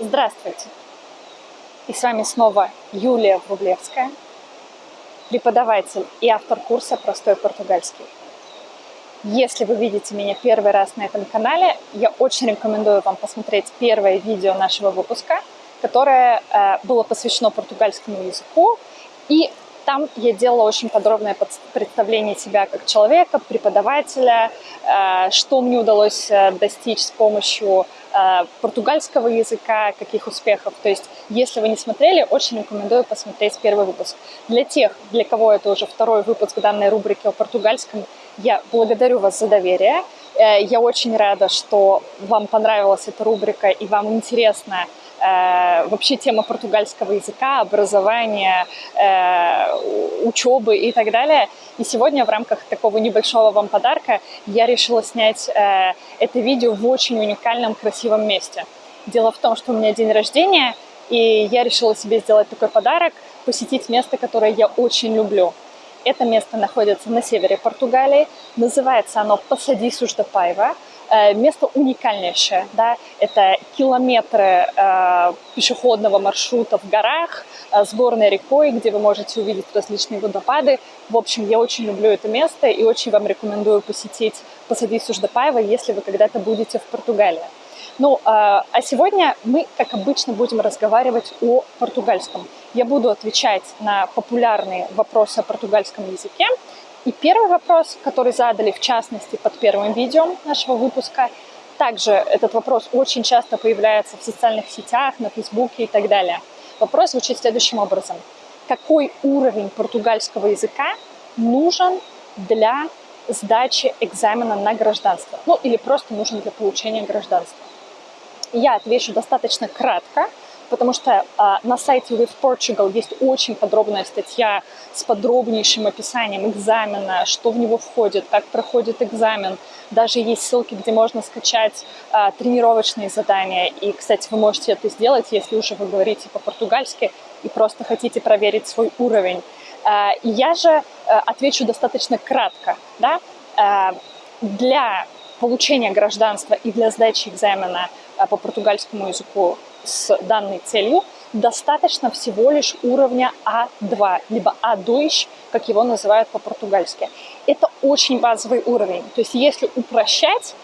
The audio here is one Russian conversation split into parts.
Здравствуйте! И с вами снова Юлия Врублевская, преподаватель и автор курса «Простой португальский». Если вы видите меня первый раз на этом канале, я очень рекомендую вам посмотреть первое видео нашего выпуска, которое э, было посвящено португальскому языку и там я делала очень подробное представление себя как человека, преподавателя, э, что мне удалось э, достичь с помощью э, португальского языка, каких успехов. То есть, если вы не смотрели, очень рекомендую посмотреть первый выпуск. Для тех, для кого это уже второй выпуск данной рубрики о португальском, я благодарю вас за доверие. Я очень рада, что вам понравилась эта рубрика и вам интересно вообще тема португальского языка, образования, э, учебы и так далее. И сегодня в рамках такого небольшого вам подарка я решила снять э, это видео в очень уникальном, красивом месте. Дело в том, что у меня день рождения, и я решила себе сделать такой подарок, посетить место, которое я очень люблю. Это место находится на севере Португалии, называется оно Пайва. Э, место уникальнейшее, да, это километры э, пешеходного маршрута в горах, э, с горной рекой, где вы можете увидеть различные водопады. В общем, я очень люблю это место и очень вам рекомендую посетить посадить Суждапаева, если вы когда-то будете в Португалии. Ну, э, а сегодня мы, как обычно, будем разговаривать о португальском. Я буду отвечать на популярные вопросы о португальском языке, и первый вопрос, который задали, в частности, под первым видео нашего выпуска, также этот вопрос очень часто появляется в социальных сетях, на Фейсбуке и так далее. Вопрос звучит следующим образом. Какой уровень португальского языка нужен для сдачи экзамена на гражданство? Ну, или просто нужен для получения гражданства? Я отвечу достаточно кратко, потому что а, на сайте With Portugal есть очень подробная статья с подробнейшим описанием экзамена, что в него входит, как проходит экзамен. Даже есть ссылки, где можно скачать а, тренировочные задания. И, кстати, вы можете это сделать, если уже вы говорите по-португальски и просто хотите проверить свой уровень. А, я же а, отвечу достаточно кратко. Да? А, для получения гражданства и для сдачи экзамена а, по португальскому языку с данной целью достаточно всего лишь уровня А2, либо А2, как его называют по-португальски. Это очень базовый уровень. То есть если упрощать,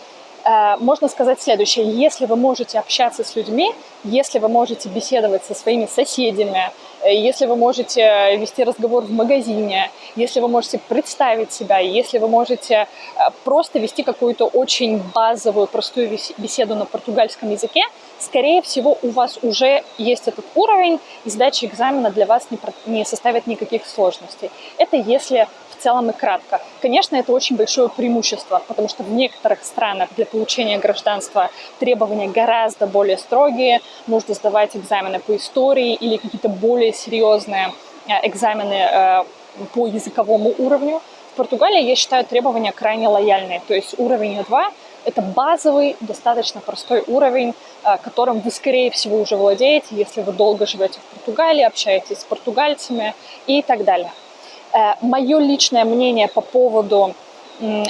э, можно сказать следующее. Если вы можете общаться с людьми, если вы можете беседовать со своими соседями, э, если вы можете вести разговор в магазине, если вы можете представить себя, если вы можете э, просто вести какую-то очень базовую, простую беседу на португальском языке, скорее всего, у вас уже есть этот уровень, и сдача экзамена для вас не составит никаких сложностей. Это если в целом и кратко. Конечно, это очень большое преимущество, потому что в некоторых странах для получения гражданства требования гораздо более строгие, нужно сдавать экзамены по истории или какие-то более серьезные э, экзамены э, по языковому уровню. В Португалии, я считаю, требования крайне лояльные, то есть уровень А2 это базовый, достаточно простой уровень, э, которым вы, скорее всего, уже владеете, если вы долго живете в Португалии, общаетесь с португальцами и так далее. Мое личное мнение по поводу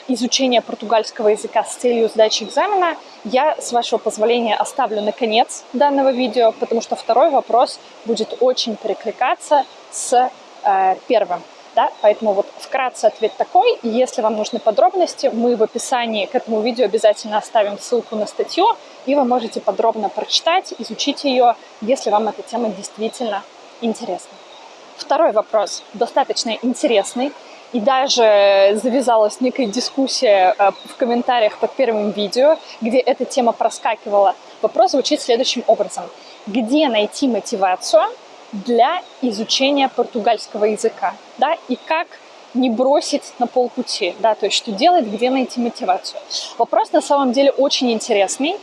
изучения португальского языка с целью сдачи экзамена я, с вашего позволения, оставлю на конец данного видео, потому что второй вопрос будет очень перекликаться с э, первым. Да? Поэтому вот вкратце ответ такой. Если вам нужны подробности, мы в описании к этому видео обязательно оставим ссылку на статью, и вы можете подробно прочитать, изучить ее, если вам эта тема действительно интересна. Второй вопрос достаточно интересный, и даже завязалась некая дискуссия э, в комментариях под первым видео, где эта тема проскакивала. Вопрос звучит следующим образом. Где найти мотивацию для изучения португальского языка, да, и как не бросить на полпути, да, то есть что делать, где найти мотивацию. Вопрос на самом деле очень интересный,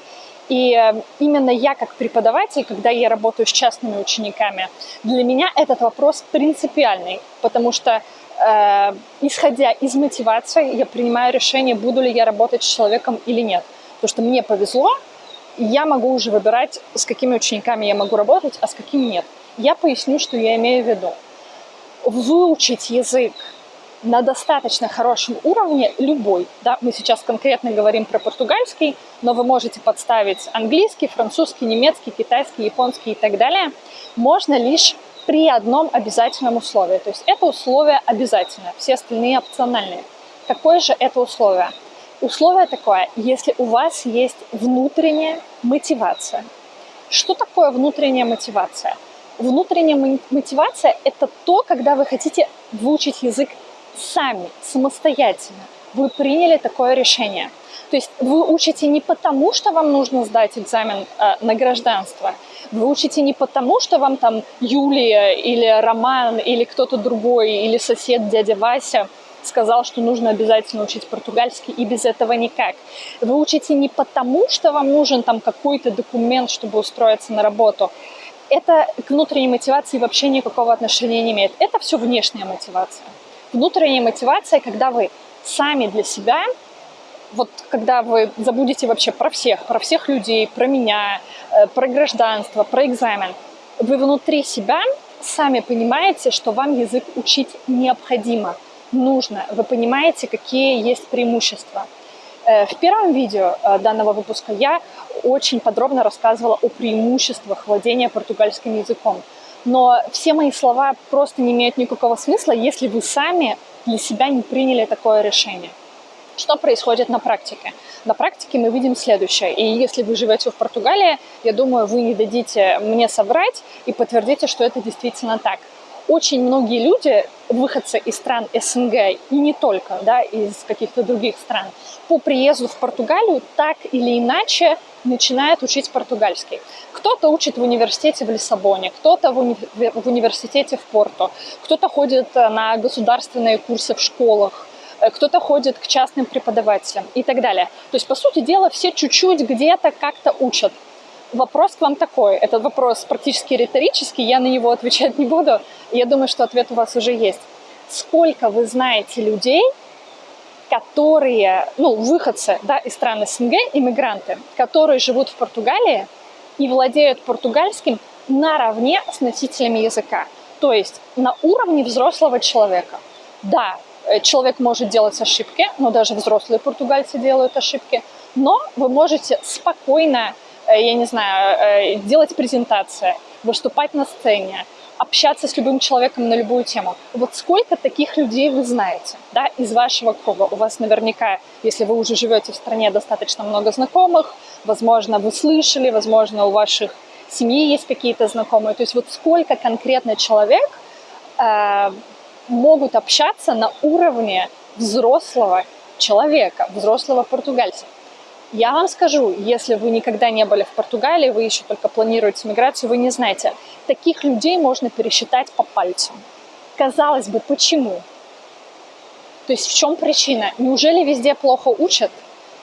и э, именно я как преподаватель, когда я работаю с частными учениками, для меня этот вопрос принципиальный, потому что э, исходя из мотивации, я принимаю решение, буду ли я работать с человеком или нет. Потому что мне повезло, я могу уже выбирать, с какими учениками я могу работать, а с какими нет. Я поясню, что я имею в виду. Выучить язык на достаточно хорошем уровне любой. Да? Мы сейчас конкретно говорим про португальский, но вы можете подставить английский, французский, немецкий, китайский, японский и так далее. Можно лишь при одном обязательном условии. То есть это условие обязательное, все остальные опциональные. Какое же это условие? Условие такое, если у вас есть внутренняя мотивация. Что такое внутренняя мотивация? Внутренняя мотивация – это то, когда вы хотите выучить язык сами, самостоятельно. Вы приняли такое решение. То есть вы учите не потому, что вам нужно сдать экзамен э, на гражданство. Вы учите не потому, что вам там Юлия или Роман или кто-то другой, или сосед дядя Вася сказал, что нужно обязательно учить португальский, и без этого никак. Вы учите не потому, что вам нужен там какой-то документ, чтобы устроиться на работу это к внутренней мотивации вообще никакого отношения не имеет. Это все внешняя мотивация. Внутренняя мотивация, когда вы сами для себя, вот когда вы забудете вообще про всех, про всех людей, про меня, э, про гражданство, про экзамен, вы внутри себя сами понимаете, что вам язык учить необходимо, нужно. Вы понимаете, какие есть преимущества. Э, в первом видео э, данного выпуска я очень подробно рассказывала о преимуществах владения португальским языком. Но все мои слова просто не имеют никакого смысла, если вы сами для себя не приняли такое решение. Что происходит на практике? На практике мы видим следующее. И если вы живете в Португалии, я думаю, вы не дадите мне соврать и подтвердите, что это действительно так очень многие люди, выходцы из стран СНГ и не только, да, из каких-то других стран, по приезду в Португалию так или иначе начинают учить португальский. Кто-то учит в университете в Лиссабоне, кто-то в, уни в университете в Порту, кто-то ходит э, на государственные курсы в школах, э, кто-то ходит к частным преподавателям и так далее. То есть, по сути дела, все чуть-чуть где-то как-то учат. Вопрос к вам такой. Этот вопрос практически риторический, я на него отвечать не буду. Я думаю, что ответ у вас уже есть. Сколько вы знаете людей, которые, ну, выходцы да, из стран СНГ, иммигранты, которые живут в Португалии и владеют португальским наравне с носителями языка. То есть на уровне взрослого человека. Да, э, человек может делать ошибки, но даже взрослые португальцы делают ошибки, но вы можете спокойно Э, я не знаю, э, делать презентации, выступать на сцене, общаться с любым человеком на любую тему. Вот сколько таких людей вы знаете да, из вашего круга? У вас наверняка, если вы уже живете в стране, достаточно много знакомых, возможно, вы слышали, возможно, у ваших семьи есть какие-то знакомые. То есть вот сколько конкретно человек э, могут общаться на уровне взрослого человека, взрослого португальца. Я вам скажу, если вы никогда не были в Португалии, вы еще только планируете миграцию, вы не знаете, таких людей можно пересчитать по пальцам. Казалось бы, почему? То есть в чем причина? Неужели везде плохо учат?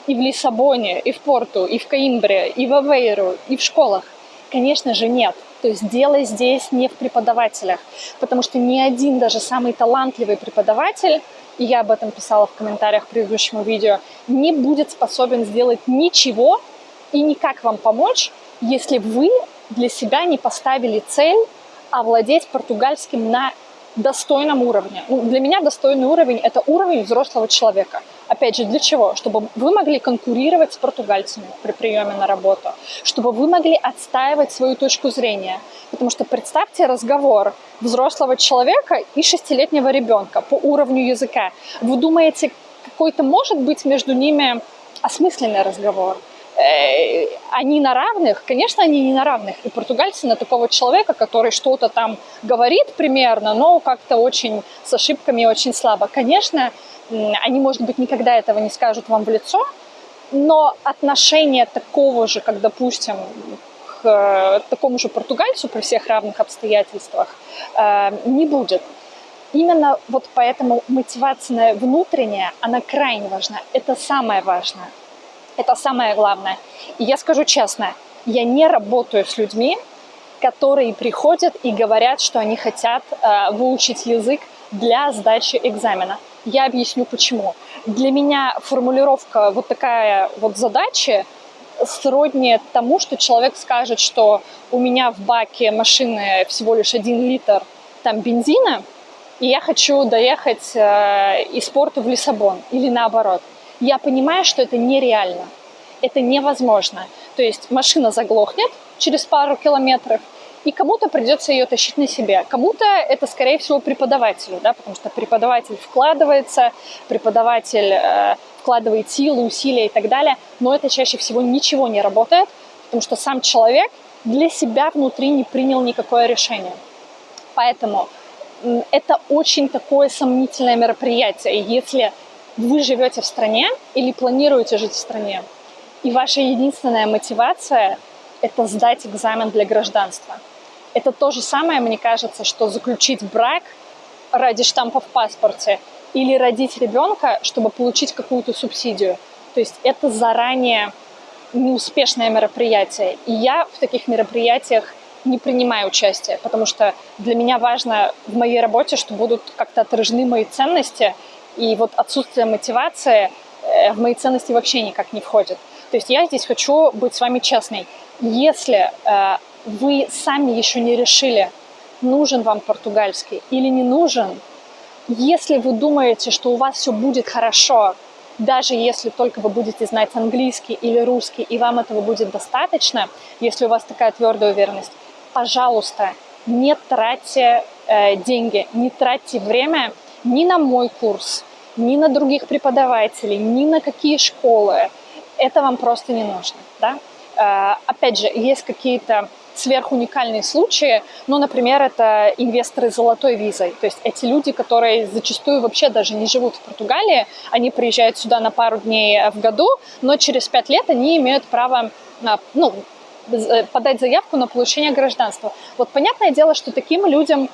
И в Лиссабоне, и в Порту, и в Каимбре, и в Авейру, и в школах? Конечно же нет. То есть дело здесь не в преподавателях, потому что ни один даже самый талантливый преподаватель и я об этом писала в комментариях к предыдущему видео, не будет способен сделать ничего и никак вам помочь, если вы для себя не поставили цель овладеть португальским на достойном уровне. Ну, для меня достойный уровень – это уровень взрослого человека. Опять же, для чего? Чтобы вы могли конкурировать с португальцами при приеме на работу, чтобы вы могли отстаивать свою точку зрения. Потому что представьте разговор взрослого человека и шестилетнего ребенка по уровню языка. Вы думаете, какой-то может быть между ними осмысленный разговор? Они на равных? Конечно, они не на равных. И португальцы на такого человека, который что-то там говорит примерно, но как-то очень с ошибками, очень слабо. Конечно, они, может быть, никогда этого не скажут вам в лицо, но отношение такого же, как, допустим, к э, такому же португальцу при всех равных обстоятельствах э, не будет. Именно вот поэтому мотивация внутренняя, она крайне важна. Это самое важное. Это самое главное. И я скажу честно, я не работаю с людьми, которые приходят и говорят, что они хотят э, выучить язык для сдачи экзамена. Я объясню почему. Для меня формулировка вот такая вот задачи сродни тому, что человек скажет, что у меня в баке машины всего лишь один литр там бензина, и я хочу доехать э, из порта в Лиссабон или наоборот. Я понимаю, что это нереально, это невозможно. То есть машина заглохнет через пару километров, и кому-то придется ее тащить на себе. Кому-то это, скорее всего, преподавателю, да, потому что преподаватель вкладывается, преподаватель э, вкладывает силы, усилия и так далее, но это чаще всего ничего не работает, потому что сам человек для себя внутри не принял никакое решение. Поэтому это очень такое сомнительное мероприятие. Если вы живете в стране или планируете жить в стране, и ваша единственная мотивация – это сдать экзамен для гражданства. Это то же самое, мне кажется, что заключить брак ради штампа в паспорте или родить ребенка, чтобы получить какую-то субсидию. То есть это заранее неуспешное мероприятие. И я в таких мероприятиях не принимаю участие, потому что для меня важно в моей работе, что будут как-то отражены мои ценности, и вот отсутствие мотивации э, в мои ценности вообще никак не входит. То есть я здесь хочу быть с вами честной. Если э, вы сами еще не решили, нужен вам португальский или не нужен, если вы думаете, что у вас все будет хорошо, даже если только вы будете знать английский или русский, и вам этого будет достаточно, если у вас такая твердая уверенность, пожалуйста, не тратьте э, деньги, не тратьте время ни на мой курс, ни на других преподавателей, ни на какие школы. Это вам просто не нужно. Да? Э, опять же, есть какие-то сверхуникальные случаи, ну, например, это инвесторы с золотой визой, то есть эти люди, которые зачастую вообще даже не живут в Португалии, они приезжают сюда на пару дней в году, но через пять лет они имеют право ну, Э, подать заявку на получение гражданства. Вот понятное дело, что таким людям э,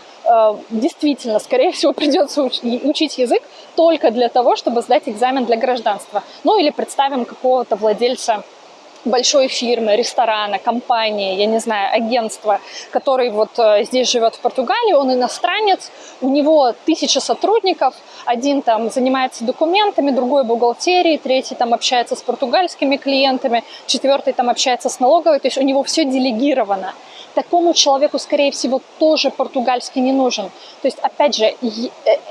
действительно, скорее всего, придется уч учить язык только для того, чтобы сдать экзамен для гражданства. Ну или представим какого-то владельца большой фирмы, ресторана, компании, я не знаю, агентства, который вот э, здесь живет в Португалии, он иностранец, у него тысяча сотрудников, один там занимается документами, другой бухгалтерией, третий там общается с португальскими клиентами, четвертый там общается с налоговой, то есть у него все делегировано такому человеку, скорее всего, тоже португальский не нужен. То есть, опять же, э,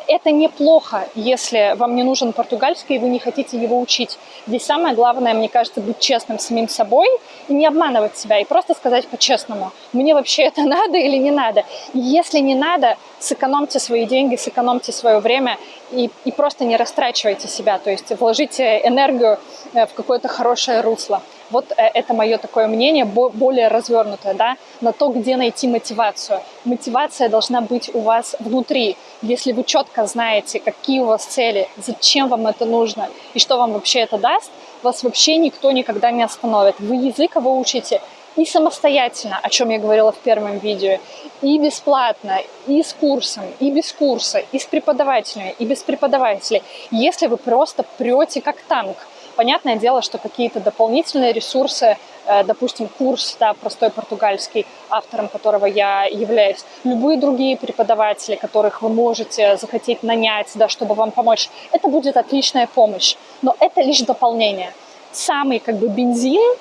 это неплохо, если вам не нужен португальский, и вы не хотите его учить. Здесь самое главное, мне кажется, быть честным с самим собой и не обманывать себя, и просто сказать по-честному, мне вообще это надо или не надо. Если не надо, сэкономьте свои деньги, сэкономьте свое время и, и просто не растрачивайте себя, то есть вложите энергию э, в какое-то хорошее русло. Вот э, это мое такое мнение, более развернутое, да, на то, где найти мотивацию. Мотивация должна быть у вас внутри. Если вы четко знаете, какие у вас цели, зачем вам это нужно и что вам вообще это даст, вас вообще никто никогда не остановит. Вы язык его учите и самостоятельно, о чем я говорила в первом видео, и бесплатно, и с курсом, и без курса, и с преподавателями, и без преподавателей, если вы просто прете как танк. Понятное дело, что какие-то дополнительные ресурсы, э, допустим, курс да, простой португальский, автором которого я являюсь, любые другие преподаватели, которых вы можете захотеть нанять, да, чтобы вам помочь, это будет отличная помощь. Но это лишь дополнение. Самый как бы бензин,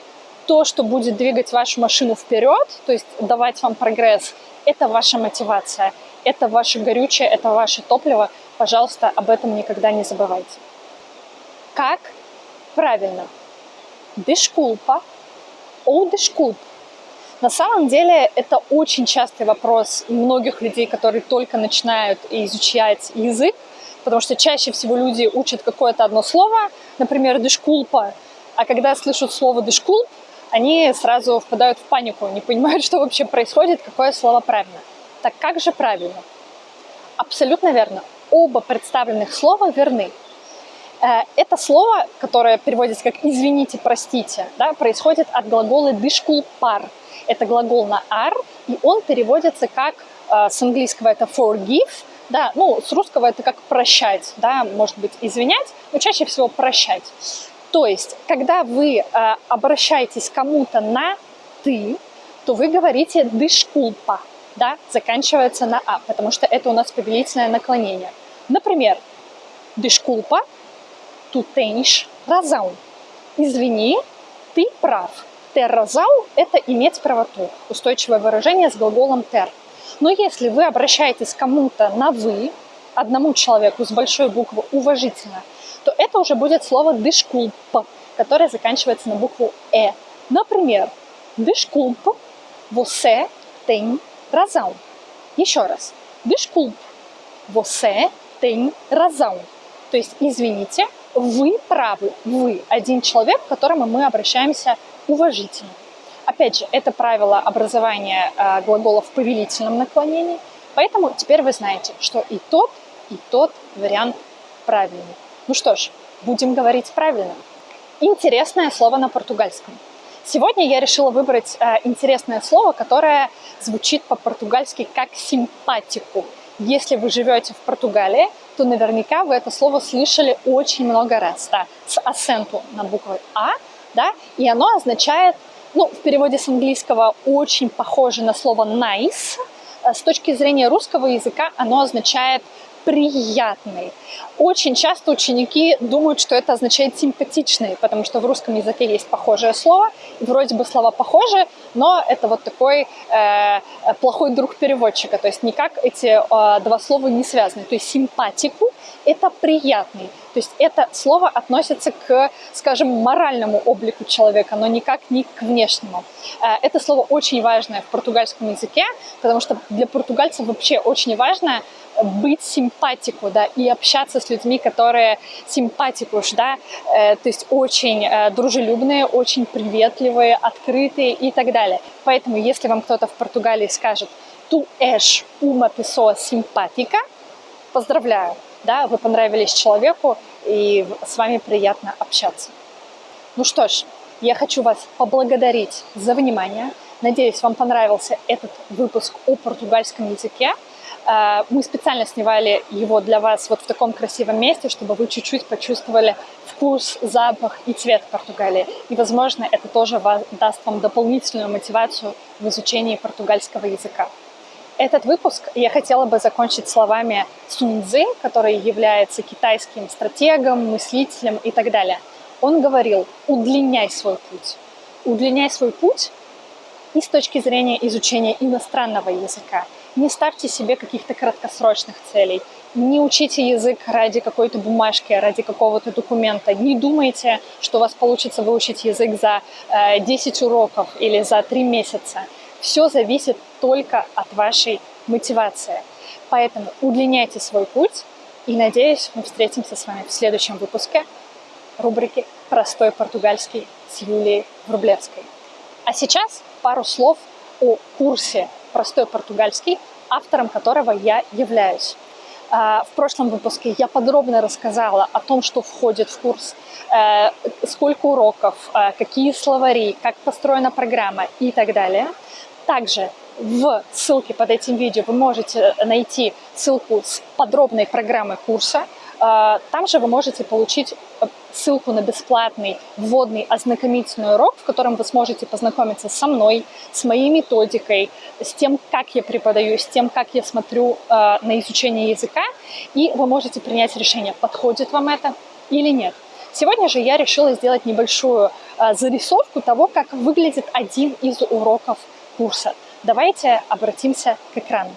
то, что будет двигать вашу машину вперед, то есть давать вам прогресс, это ваша мотивация, это ваше горючее, это ваше топливо. Пожалуйста, об этом никогда не забывайте. Как правильно. Desculpa ou desculpa. На самом деле это очень частый вопрос многих людей, которые только начинают изучать язык, потому что чаще всего люди учат какое-то одно слово, например, дешкулпа, а когда слышат слово дешкулп, они сразу впадают в панику, не понимают, что вообще происходит, какое слово правильно. Так как же правильно? Абсолютно верно. Оба представленных слова верны. Э, это слово, которое переводится как «извините, простите», да, происходит от глагола «дышкул пар». Это глагол на «ар», и он переводится как э, с английского это «forgive», да, ну, с русского это как «прощать», да, может быть, «извинять», но чаще всего «прощать». То есть, когда вы э, обращаетесь кому-то на «ты», то вы говорите «дышкулпа», да, заканчивается на «а», потому что это у нас повелительное наклонение. Например, «дышкулпа» tu tens razão. Извини, ты прав. Razão – это иметь правоту. Устойчивое выражение с глаголом ter. Но если вы обращаетесь кому-то на «вы», одному человеку с большой буквы уважительно, то это уже будет слово «дышкулп», которое заканчивается на букву «э». Например, «дышкулп você tem razão». Еще раз. «Дышкулп você tem razão». То есть, извините, вы правы, вы один человек, к которому мы обращаемся уважительно. Опять же, это правило образования э, глаголов в повелительном наклонении, поэтому теперь вы знаете, что и тот, и тот вариант правильный. Ну что ж, будем говорить правильно. Интересное слово на португальском. Сегодня я решила выбрать э, интересное слово, которое звучит по-португальски как «симпатику». Если вы живете в Португалии, то наверняка вы это слово слышали очень много раз, да, с акцентом на букву «а», да, и оно означает, ну, в переводе с английского очень похоже на слово «nice», с точки зрения русского языка оно означает приятный. Очень часто ученики думают, что это означает симпатичный, потому что в русском языке есть похожее слово, вроде бы слова похожи, но это вот такой э, плохой друг переводчика, то есть никак эти э, два слова не связаны. То есть симпатику – это приятный, то есть это слово относится к, скажем, моральному облику человека, но никак не к внешнему. Э, это слово очень важное в португальском языке, потому что для португальцев вообще очень важно быть симпатику, да, и общаться с людьми, которые симпатикуш, да, э, то есть очень э, дружелюбные, очень приветливые, открытые и так далее. Поэтому, если вам кто-то в Португалии скажет «tu és uma pessoa simpática», поздравляю, да, вы понравились человеку, и с вами приятно общаться. Ну что ж, я хочу вас поблагодарить за внимание. Надеюсь, вам понравился этот выпуск о португальском языке. Э, мы специально снимали его для вас вот в таком красивом месте, чтобы вы чуть-чуть почувствовали вкус, запах и цвет Португалии. И, возможно, это тоже даст вам дополнительную мотивацию в изучении португальского языка. Этот выпуск я хотела бы закончить словами Суньцзы, который является китайским стратегом, мыслителем и так далее. Он говорил, удлиняй свой путь. Удлиняй свой путь и с точки зрения изучения иностранного языка. Не ставьте себе каких-то краткосрочных целей. Не учите язык ради какой-то бумажки, ради какого-то документа. Не думайте, что у вас получится выучить язык за э, 10 уроков или за 3 месяца. Все зависит только от вашей мотивации. Поэтому удлиняйте свой путь. И надеюсь, мы встретимся с вами в следующем выпуске рубрики «Простой португальский» с Юлией Врублевской. А сейчас пару слов о курсе «Простой португальский», автором которого я являюсь. А, в прошлом выпуске я подробно рассказала о том, что входит в курс, э, сколько уроков, э, какие словари, как построена программа и так далее. Также в ссылке под этим видео вы можете найти ссылку с подробной программой курса. А, там же вы можете получить ссылку на бесплатный вводный ознакомительный урок, в котором вы сможете познакомиться со мной, с моей методикой, с тем, как я преподаю, с тем, как я смотрю э, на изучение языка, и вы можете принять решение, подходит вам это или нет. Сегодня же я решила сделать небольшую э, зарисовку того, как выглядит один из уроков курса. Давайте обратимся к экрану.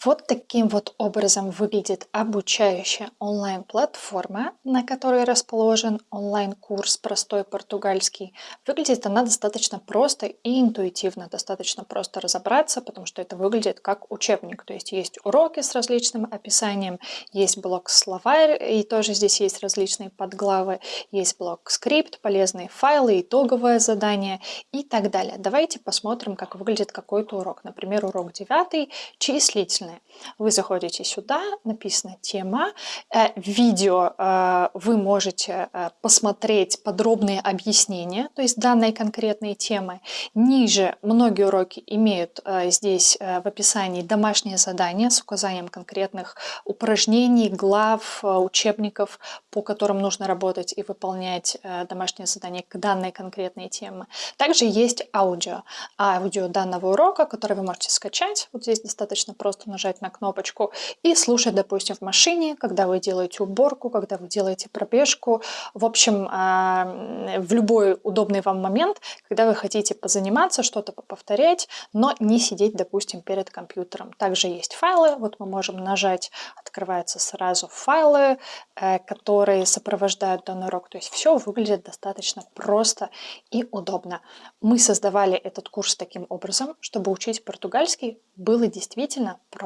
Вот таким вот образом выглядит обучающая онлайн-платформа, на которой расположен онлайн-курс «Простой португальский». Выглядит она достаточно просто и интуитивно, достаточно просто разобраться, потому что это выглядит как учебник. То есть есть уроки с различным описанием, есть блок-словарь, и тоже здесь есть различные подглавы, есть блок-скрипт, полезные файлы, итоговое задание и так далее. Давайте посмотрим, как выглядит какой-то урок. Например, урок 9 числительный различные. Вы заходите сюда, написано тема, э, видео э, вы можете э, посмотреть подробные объяснения, то есть данной конкретной темы. Ниже многие уроки имеют здесь в описании домашние задания с указанием конкретных упражнений, глав, учебников, по которым нужно работать и выполнять домашние задания к данной конкретной теме. Также есть аудио. Аудио данного урока, который вы можете скачать. Вот здесь достаточно просто нажать на кнопочку и слушать, допустим, в машине, когда вы делаете уборку, когда вы делаете пробежку, в общем, а, в любой удобный вам момент, когда вы хотите позаниматься, что-то повторять, но не сидеть, допустим, перед компьютером. Также есть файлы, вот мы можем нажать, открываются сразу файлы, э, которые сопровождают данный урок, то есть все выглядит достаточно просто и удобно. Мы создавали этот курс таким образом, чтобы учить португальский было действительно просто,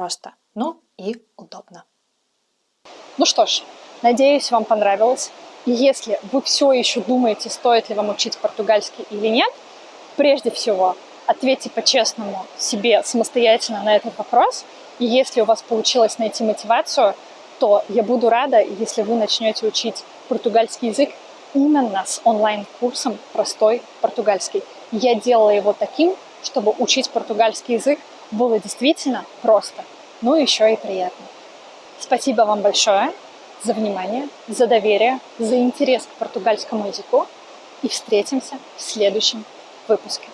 но и удобно. Ну что ж, надеюсь, вам понравилось. И если вы все еще думаете, стоит ли вам учить португальский или нет, прежде всего ответьте по-честному себе самостоятельно на этот вопрос. И если у вас получилось найти мотивацию, то я буду рада, если вы начнете учить португальский язык именно с онлайн-курсом «Простой португальский». Я делала его таким, чтобы учить португальский язык было действительно просто, ну еще и приятно. Спасибо вам большое за внимание, за доверие, за интерес к португальскому языку и встретимся в следующем выпуске.